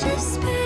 just been